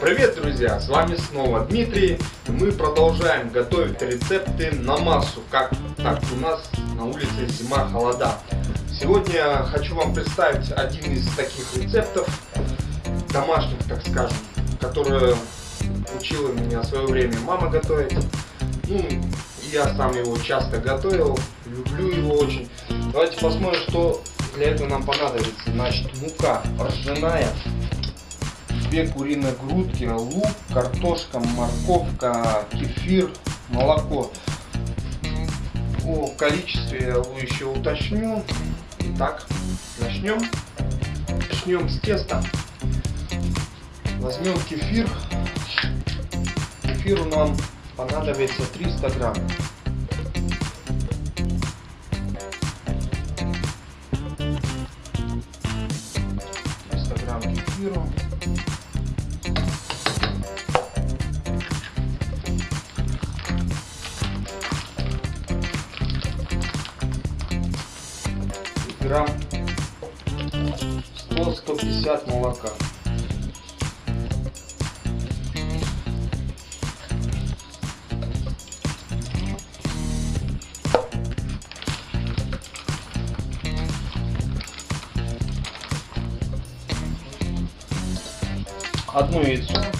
Привет, друзья! С вами снова Дмитрий. Мы продолжаем готовить рецепты на массу, как так у нас на улице зима, холода. Сегодня хочу вам представить один из таких рецептов, домашних, так скажем, которые учила меня в свое время мама готовить. Ну, я сам его часто готовил, люблю его очень. Давайте посмотрим, что для этого нам понадобится. Значит, мука ржаная, две куриные грудки, лук, картошка, морковка, кефир, молоко. О количестве я еще уточню. Итак, начнем. Начнем с теста. Возьмем кефир. Кефиру нам понадобится 300 грамм. 300 грамм кефиру. грамм 100-150 молока. Одно яйцо.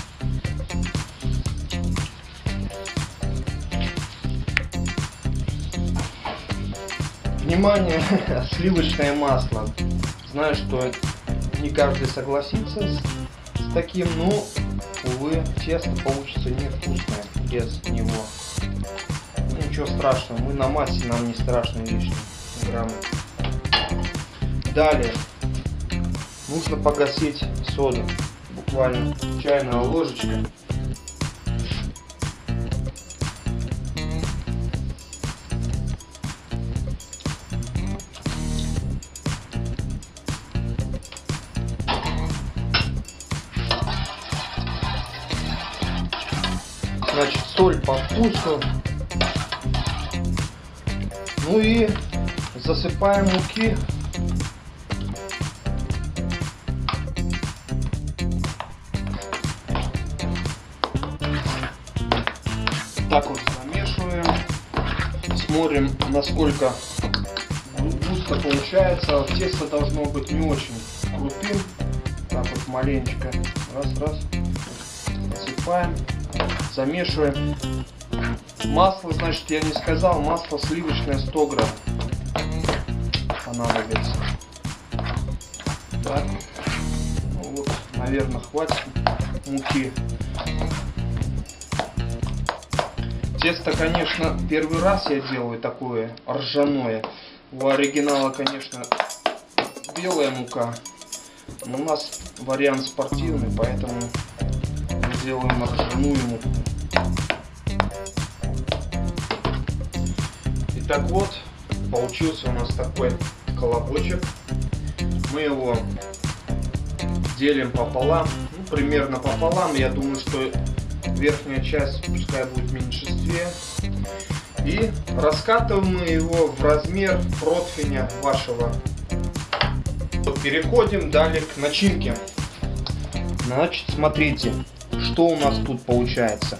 Внимание, сливочное масло. Знаю, что не каждый согласится с, с таким, но, увы, тесто получится невкусное без него. Ну, ничего страшного, мы на массе, нам не страшно лишние граммы. Далее, нужно погасить соду. Буквально чайная ложечка. Значит, соль по вкусу. Ну и засыпаем муки. Так вот замешиваем. Смотрим, насколько густо получается. Тесто должно быть не очень крутым. Так вот маленечко. Раз, раз. Замешиваем. Масло, значит, я не сказал, масло сливочное 100 грамм понадобится. Так. Ну, вот, наверное, хватит муки. Тесто, конечно, первый раз я делаю такое ржаное. У оригинала, конечно, белая мука. Но у нас вариант спортивный, поэтому сделаем ржаную муку. Итак вот, получился у нас такой колобочек. Мы его делим пополам, ну, примерно пополам. Я думаю, что верхняя часть пускай будет в меньшинстве. И раскатываем мы его в размер противня вашего. Переходим далее к начинке. Значит, смотрите, что у нас тут получается.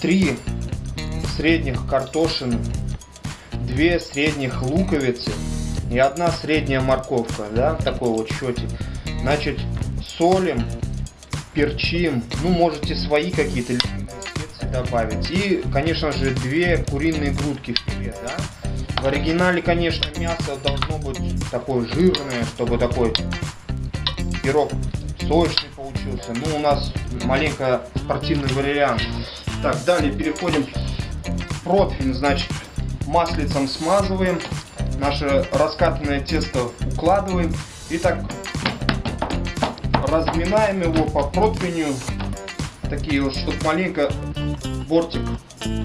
Три средних картошин, две средних луковицы и одна средняя морковка, да, такой вот счетик. Значит, солим, перчим, ну, можете свои какие-то специи добавить. И, конечно же, две куриные грудки филе, да. В оригинале, конечно, мясо должно быть такое жирное, чтобы такой пирог сочный получился. Ну, у нас маленько спортивный вариант. Так, далее переходим противень, значит, маслицем смазываем, наше раскатанное тесто укладываем. И так разминаем его по противню, такие вот, чтобы маленько бортик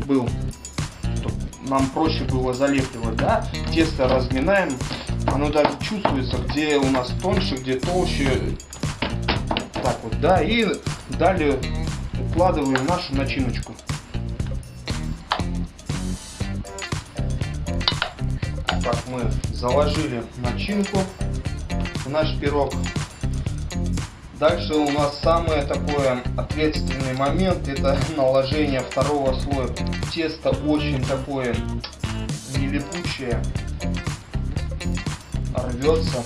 был, чтобы нам проще было залепливать, да, тесто разминаем, оно даже чувствуется, где у нас тоньше, где толще, вот, да, и далее укладываем нашу начиночку. Так, мы заложили начинку в наш пирог. Дальше у нас самый такой ответственный момент, это наложение второго слоя. Тесто очень такое нелипучее, рвется.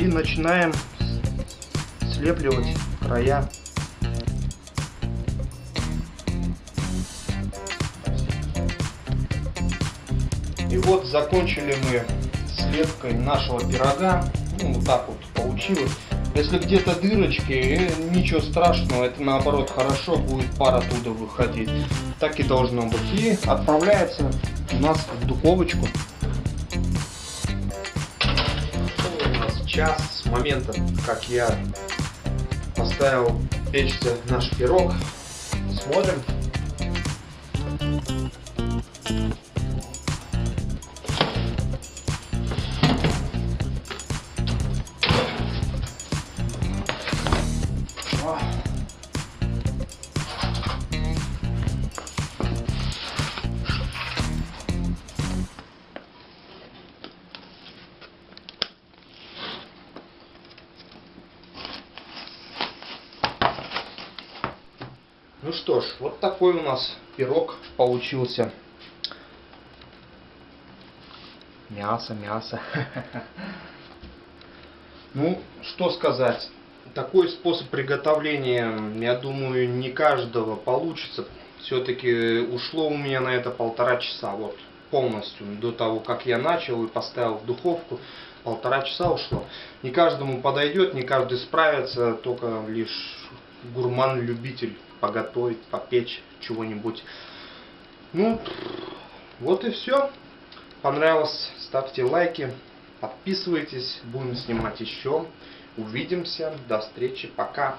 И начинаем слепливать края. И вот закончили мы слепкой нашего пирога. Ну, вот так вот получилось. Если где-то дырочки, э, ничего страшного, это наоборот хорошо, будет пар оттуда выходить. Так и должно быть. И отправляется у нас в духовочку. Час с момента, как я поставил печься наш пирог. Смотрим. Что ж, вот такой у нас пирог получился. Мясо, мясо. Ну, что сказать. Такой способ приготовления, я думаю, не каждого получится. Все-таки ушло у меня на это полтора часа. Вот полностью до того, как я начал и поставил в духовку. Полтора часа ушло. Не каждому подойдет, не каждый справится, только лишь гурман-любитель поготовить, попечь чего-нибудь. Ну, вот и все. Понравилось, ставьте лайки, подписывайтесь, будем снимать еще. Увидимся, до встречи, пока.